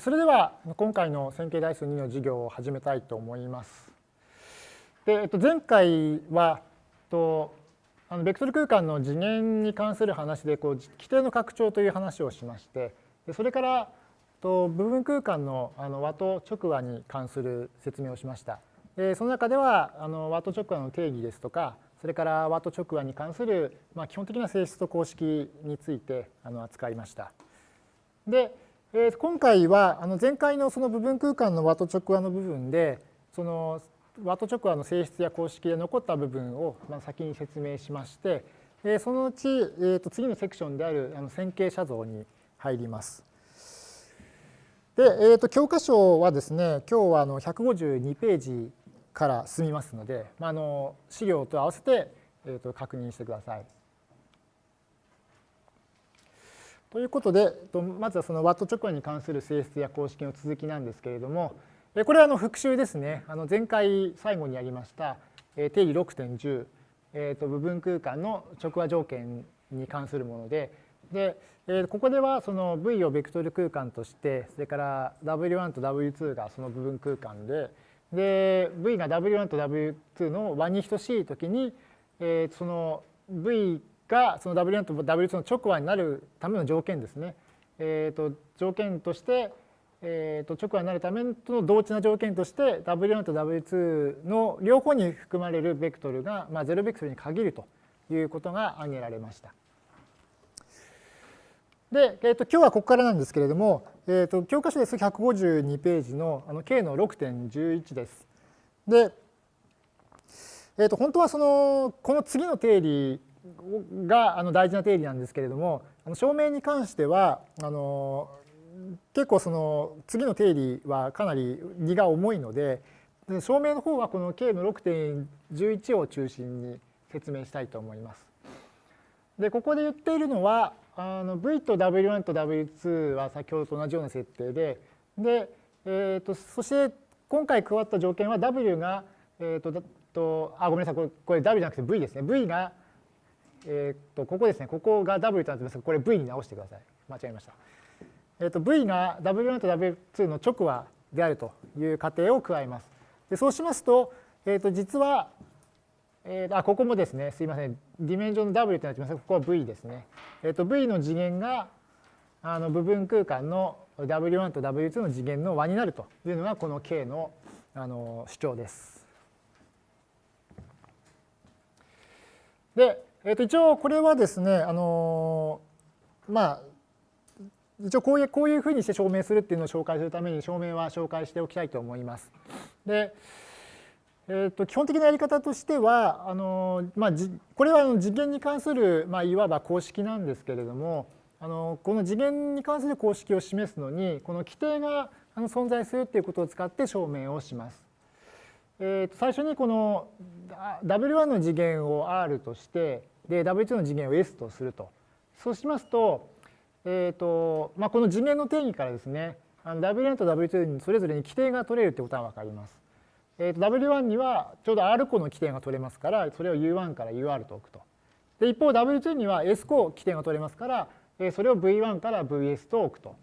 それでは今回の線形代数2の授業を始めたいと思います。でえっと、前回はとあのベクトル空間の次元に関する話でこう規定の拡張という話をしましてでそれからと部分空間のあの和と直和に関する説明をしました。でその中ではあの和と直和の定義ですとかそれから和と直和に関する、まあ、基本的な性質と公式についてあの扱いました。でえー、今回はあの前回のその部分空間の和と直和の部分でその和と直和の性質や公式で残った部分をまあ先に説明しまして、えー、そのうち、えー、と次のセクションであるあの線形写像に入ります。で、えー、と教科書はですね今日はあの152ページから進みますので、まあ、あの資料と合わせて、えー、と確認してください。ということで、まずはそのワット直後に関する性質や公式の続きなんですけれども、これはあの復習ですね。あの前回最後にやりました定義6.10、えー、と部分空間の直和条件に関するもので、でここではその V をベクトル空間として、それから W1 と W2 がその部分空間で、で V が W1 と W2 の和に等しいときに、えー、その V がその W1 と W2 の直和になるための条件ですね。えー、と条件として、えー、と直和になるための同値な条件として W1 と W2 の両方に含まれるベクトルが、まあ、0ベクトルに限るということが挙げられました。で、えー、と今日はここからなんですけれども、えー、と教科書です152ページのあの K の6.11です。で、えー、と本当はそのこの次の定理があの大事な定理なんですけれどもあの証明に関してはあの結構その次の定理はかなり荷が重いので証明の方はこの K の6.11を中心に説明したいと思います。でここで言っているのはあの V と W1 と W2 は先ほどと同じような設定でで、えーと、そして今回加わった条件は W が、えーと、とあごめんなさいこれこれ W じゃなくて V ですね V がえっとここですね、ここが W となってますが、これ V に直してください。間違えました。えっと V が W1 と W2 の直和であるという仮定を加えます。でそうしますと、えっと実は、えー、あここもですね、すいません、ディメンジョンの W となってますが、ここは V ですね。えっと V の次元があの部分空間の W1 と W2 の次元の和になるというのがこの K のあの主張です。で、えー、と一応これはですね、あのまあ、一応こういうこういうふうにして証明するっていうのを紹介するために証明は紹介しておきたいと思います。で、えー、と基本的なやり方としてはあの、まあ、これは次元に関する、まあ、いわば公式なんですけれどもあのこの次元に関する公式を示すのにこの規定が存在するっていうことを使って証明をします。えー、と最初にこの W1 の次元を R としてで W2 の次元を S とすると。そうしますと、えーとまあ、この次元の定義からですね、W1 と W2 にそれぞれに規定が取れるってことは分かります。えー、と W1 にはちょうど R 個の規定が取れますから、それを U1 から UR と置くと。で一方 W2 には S 個規定が取れますから、えそれを V1 から VS と置くと。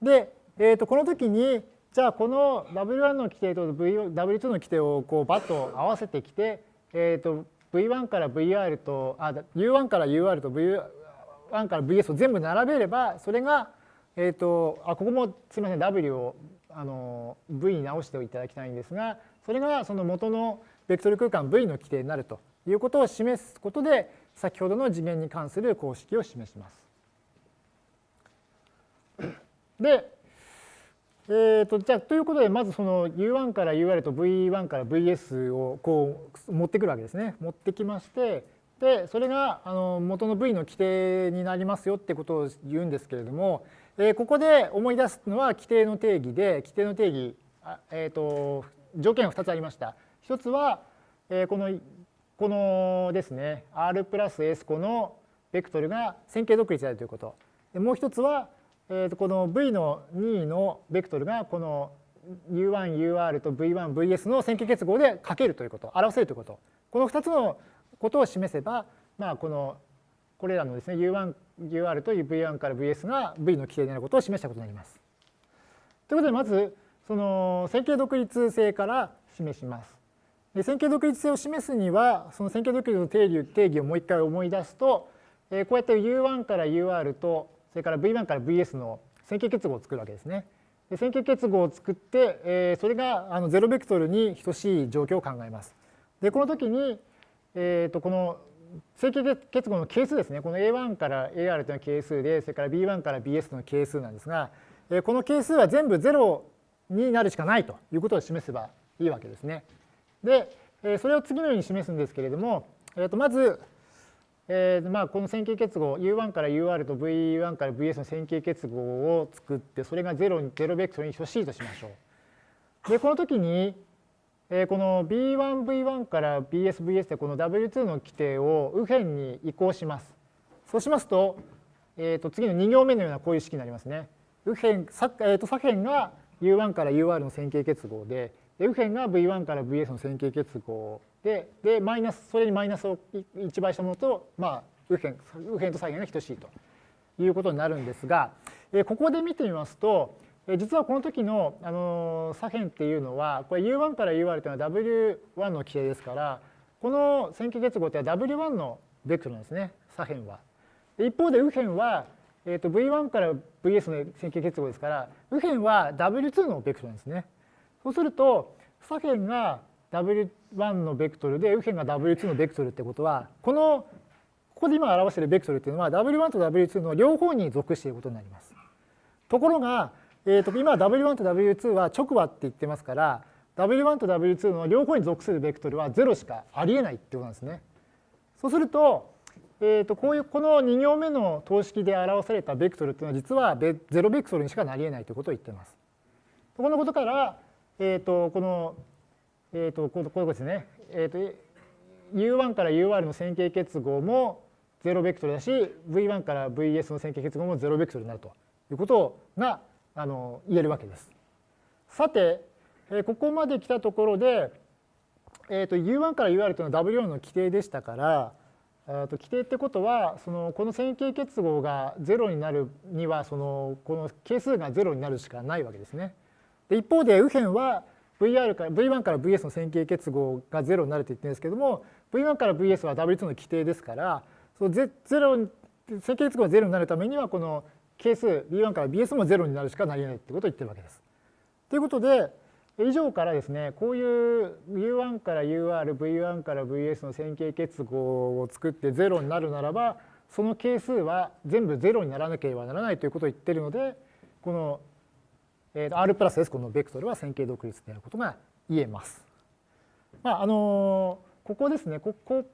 で、えー、とこの時にじゃあこの W1 の規定と W2 の規定をこうバッと合わせてきて、えー、と V1 から VR とあ U1 から UR と V1 から VS を全部並べればそれが、えーと、あここもすみません W をあの V に直していただきたいんですがそれがその元のベクトル空間 V の規定になるということを示すことで先ほどの次元に関する公式を示します。で、えーと、じゃあということでまずその U1 から UR と V1 から VS をこう持ってくるわけですね。持ってきましてでそれがあの元の V の規定になりますよってことを言うんですけれども、えー、ここで思い出すのは規定の定義で規定の定義、えーと、条件が2つありました。一つは、えー、このこのですね R プラス S 個のベクトルが線形独立であるということ。でもう一つはえー、とこの V の2のベクトルがこの U1、UR と V1、VS の線形結合でかけるということ、表せるということ。この2つのことを示せば、まあ、このこれらのですね U1、UR と V1 から VS が V の規定であることを示したことになります。ということでまずその線形独立性から示します。で線形独立性を示すにはその線形独立の定義定義をもう一回思い出すと、えこうやって U1 から UR とそれから V1 から VS の線形結合を作るわけですね。で線形結合を作って、えそれがあの0ベクトルに等しい状況を考えます。でこの時に、えー、とこの線形結合の係数ですねこの A1 から AR というのは係数でそれから B1 から BS の係数なんですがこの係数は全部0になるしかないということを示せばいいわけですね。でそれを次のように示すんですけれども、えー、とまず、えー、まあこの線形結合 U1 から UR と V1 から VS の線形結合を作ってそれが0に0ベクトルに等しいとしましょう。でこの時にえこの B1V1 から BSVS でこの W2 の規定を右辺に移行します。そうしますと,、えー、と次の2行目のようなこういう式になりますね。右辺、えー、と左辺が U1 から UR の線形結合で、右辺が V1 から VS の線形結合で、でマイナスそれにマイナスを1倍したものと、まあ、右辺右辺と左辺が等しいということになるんですが、えここで見てみますと、実はこの時のあの左辺っていうのはこれ U1 から UR というのは W1 の規定ですからこの線形結合っては W1 のベクトルなんですね左辺は。一方で右辺は、えー、と V1 から VS の線形結合ですから右辺は W2 のベクトルなんですね。そうすると左辺が W1 のベクトルで右辺が W2 のベクトルってことはこのここで今表しているベクトルっていうのは W1 と W2 の両方に属していることになります。ところがえー、と今 W1 と W2 は直和って言ってますから W1 と W2 の両方に属するベクトルは0しかありえないってことなんですね。そうすると,、えー、とこういうこの2行目の等式で表されたベクトルっていうのは実は0ベクトルにしかなりえないということを言ってます。このことから、えー、とこの、えー、とこういうことですね、えー、と U1 から UR の線形結合も0ベクトルだし V1 から VS の線形結合も0ベクトルになるということがあの言えるわけです。さて、えここまで来たところで、えー、と U1 から UR というのは W4 の規定でしたから、えー、と規定ってことはそのこの線形結合が0になるにはそのこの係数が0になるしかないわけですね。で一方で右辺は VR から V1 から VS の線形結合が0になると言ってるんですけども V1 から VS は W2 の規定ですからその0線形結合が0になるためにはこの係数 B1 から BS も0になるしかなり得ないってことを言ってるわけです。ということで以上からですねこういう U1 から UR、V1 から VS の線形結合を作って0になるならばその係数は全部0にならなければならないということを言ってるのでこのえー R プラス S このベクトルは線形独立であることが言えます。まああのここですねここ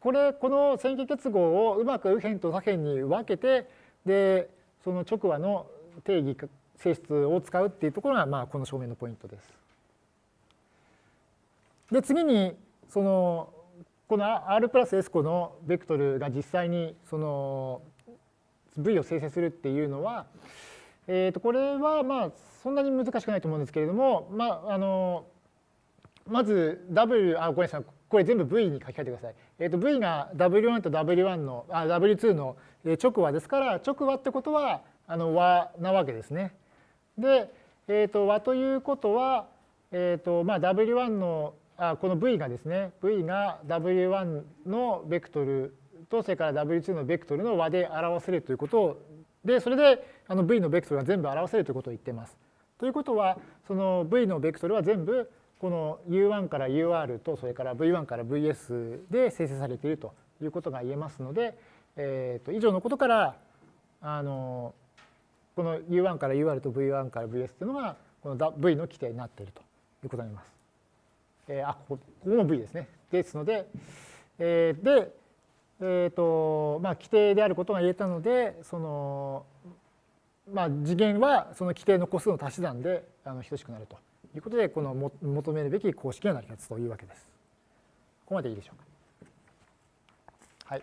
これこの線形結合をうまく右辺と左辺に分けてでその直和の定義性質を使うっていうところが、まあ、この証明のポイントです。で次にそのこの R プラス S 個のベクトルが実際にその V を生成するっていうのは、えー、とこれはまあそんなに難しくないと思うんですけれども、まあ、あのまず W あごめんなさいこれ全部 V に書き換えてください。えー、と V が W1 と W1 のあ W2 の直和ですから直和ってことはあの和なわけですね。で、えー、と和ということは、えーとまあ、W1 のあこの V がですね V が W1 のベクトルとそれから W2 のベクトルの和で表せるということをでそれであの V のベクトルが全部表せるということを言っています。ということはその V のベクトルは全部この U1 から UR とそれから V1 から VS で生成されているということが言えますので、えー、と以上のことからあのこの U1 から UR と V1 から VS というのがこの V の規定になっているということになります。えー、あここここも V ですね。ですので、えー、で、えーとまあ、規定であることが言えたのでその、まあ、次元はその規定の個数の足し算であの等しくなるということでこの求めるべき公式が成り立つというわけです。ここまでいいでしょうか。はい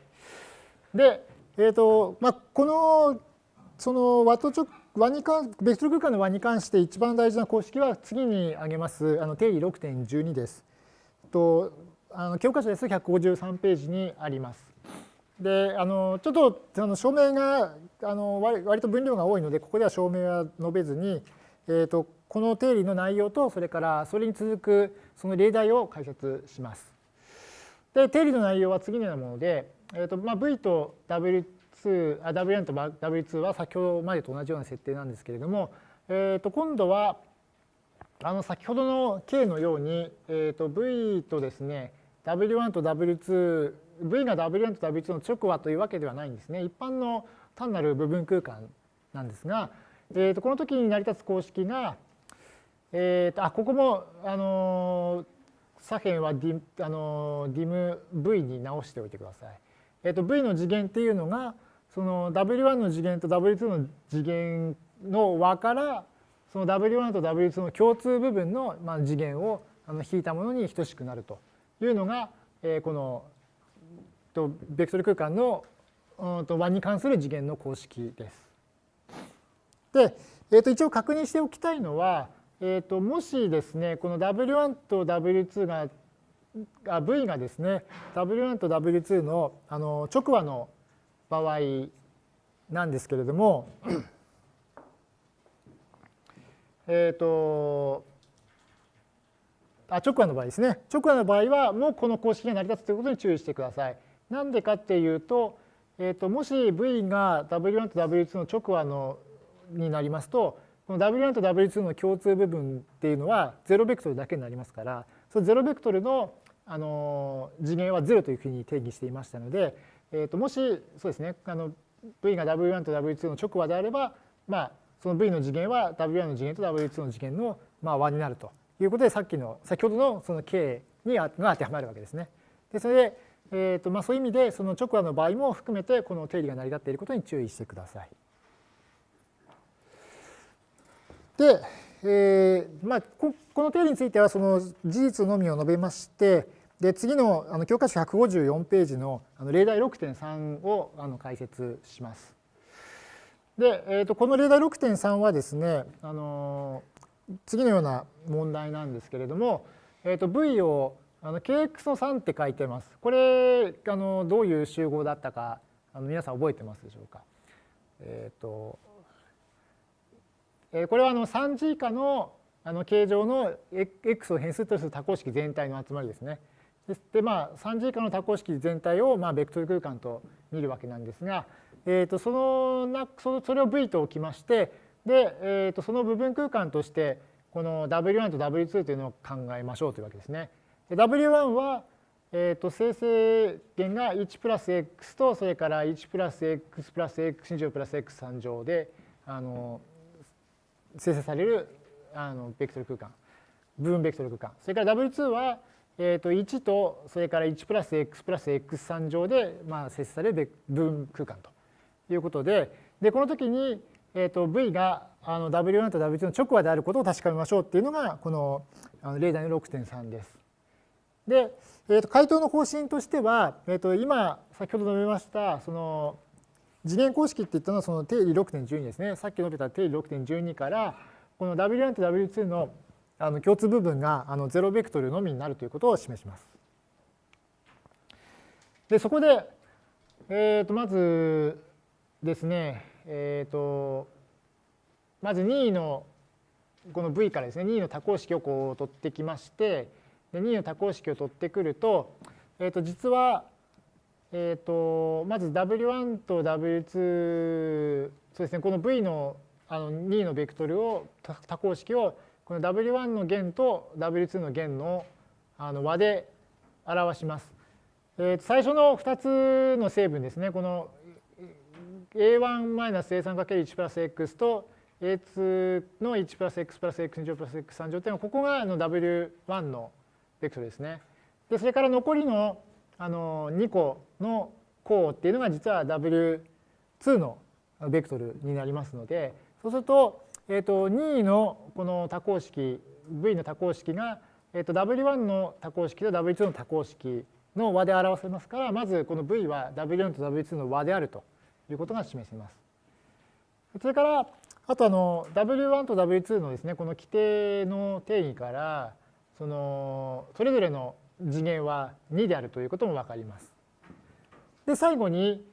で、えーとまあ、このその和と和に関ベクトル空間の和に関して一番大事な公式は次に挙げますあの定義6.12です。とあの教科書です153ページにあります。であのちょっとあの証明があの割割と分量が多いのでここでは証明は述べずに、えーと、この定理の内容とそれからそれに続くその例題を解説します。で定理の内容は次のようなもので、えーとまあ、V と W2 あ W1 と W2 は先ほどまでと同じような設定なんですけれども、えー、と今度はあの先ほどの K のように、えー、と V とですね W1 と W2 V が W1 と W2 の直和というわけではないんですね。一般の単なる部分空間なんですが、えー、とこの時に成り立つ公式が、えー、とあここも、あの左辺はディ,、あのディム V に直しておいてください。えー、と V の次元っていうのがその W1 の次元と W2 の次元の和からその W1 と W2 の共通部分のまあ次元をあの引いたものに等しくなるというのが、えー、このとベクトル空間のうんと和に関する次元の公式です。で、えー、と一応確認しておきたいのは、えー、ともしですねこの W1 と W2 があ V がですね W1 と W2 のあの直和の場合なんですけれどもえっとあ直和の場合ですね直和の場合はもうこの公式が成り立つということに注意してください。なんでかっていうと,、えー、ともし V が W1 と W2 の直和のになりますとこの W1 と W2 の共通部分っていうのは0ベクトルだけになりますからその0ベクトルのあの次元は0というふうに定義していましたので、えー、ともしそうですねあの V が W1 と W2 の直和であれば、まあ、その V の次元は W1 の次元と W2 の次元のまあ和になるということでさっきの先ほどのその K にが当てはまるわけですね。でそれでえーとまあ、そういう意味でその直和の場合も含めてこの定理が成り立っていることに注意してください。で、えーまあ、ここの定理についてはその事実のみを述べましてで次のあの教科書154ページのあの例題6.3をあの解説します。で、えー、とこの例題6.3はですねあの次のような問題なんですけれども、えー、と V をあの kx の3って書いてます。これあのどういう集合だったかあの皆さん覚えてますでしょうか？えっ、ー、とえこれはあの3次以下のあの形状の x を変数とする多項式全体の集まりですね。でまあ3次以下の多項式全体をまあベクトル空間と見るわけなんですが、えー、とそのなそそれを V と置きましてで、えー、とその部分空間としてこの W1 と W2 というのを考えましょうというわけですね。W1 は、えー、と生成源が1プラス x とそれから1プラス x プラス x 2乗プラス x 3乗であの生成されるあのベクトル空間部分ベクトル空間それから W2 は、えー、と1とそれから1プラス x プラス x 3乗で、まあ、生成される部分空間ということででこの時に、えー、と V があの W1 と W2 の直和であることを確かめましょうっていうのがこのあの例題の6.3です。で、えー、と回答の方針としては、えー、と今先ほど述べましたその次元公式って言ったのはその定理6.12ですねさっき述べた定理6.12からこの W1 と W2 のあの共通部分があの0ベクトルのみになるということを示します。でそこで、えー、とまずですね、えー、とまず任意のこの V からですね任意の多項式をこう取ってきましてで2の多項式を取ってくると,、えー、と実は、えー、とまず W1 と W2 そうですねこの V のあの2のベクトルを多項式をこの W1 の弦と W2 の弦のあの和で表します。えー、最初の2つの成分ですねこの a1-a3×1 プラス x と a2 の1プラス x プラス x2 乗プラス x3 乗というのはここがあの W1 のベクトルですね。でそれから残りのあの2個の項っていうのが実は W2 のベクトルになりますのでそうすると,、えー、と2のこの多項式 V の多項式が、えー、と W1 の多項式と W2 の多項式の和で表せますからまずこの V は W1 と W2 の和であるということが示せます。それからあとあの W1 と W2 のですねこの規定の定義からそのそれぞれの次元は2であるということも分かります。で最後に、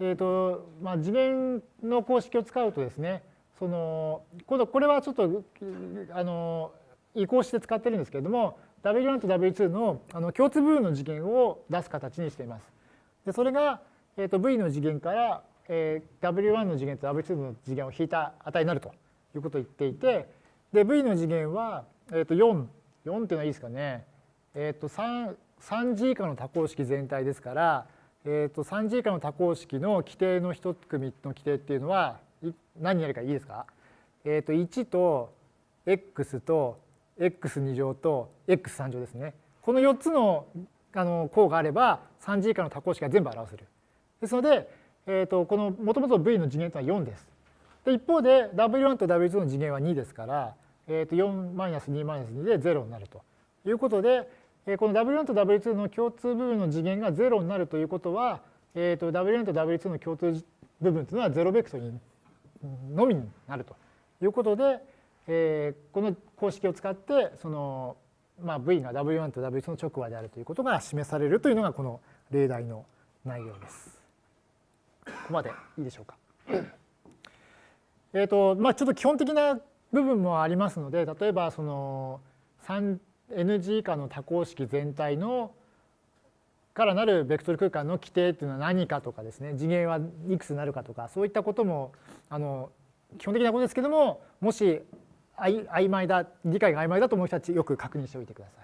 えーとまあ、次元の公式を使うとですねその今度これはちょっとあの移行して使ってるんですけれども W1 と W2 のあの共通部分の次元を出す形にしています。でそれが、えー、と V の次元から、えー、W1 の次元と W2 の次元を引いた値になるということを言っていてで V の次元は、えー、と4 4っていうのはいいですかね、えー、と 3, 3次以下の多項式全体ですから、えー、と3次以下の多項式の規定の1組の規定っていうのは何やるかいいですか、えー、と1と x と x2 乗と x3 乗ですね。この4つのあの項があれば3次以下の多項式が全部表せる。ですので、えー、とこのもともと v の次元とは4です。で一方で w1 と w2 の次元は2ですから、えー、と4-2-2で0になるということで、えー、この w1 と w2 の共通部分の次元が0になるということは、えー、と w1 と w2 の共通部分というのは0ベクトルのみになるということで、えー、この公式を使ってその、まあ、V が W1 と W2 の直和であるということが示されるというのがこの例題の内容です。ここまでいいでしょうか。えっとまあ、ちょっと基本的な部分もありますので例えばその 3NG 以下の多項式全体のからなるベクトル空間の規定っていうのは何かとかですね次元はいくつになるかとかそういったこともあの基本的なことですけどももし曖昧だ理解が曖昧だと思う人たちよく確認しておいてください。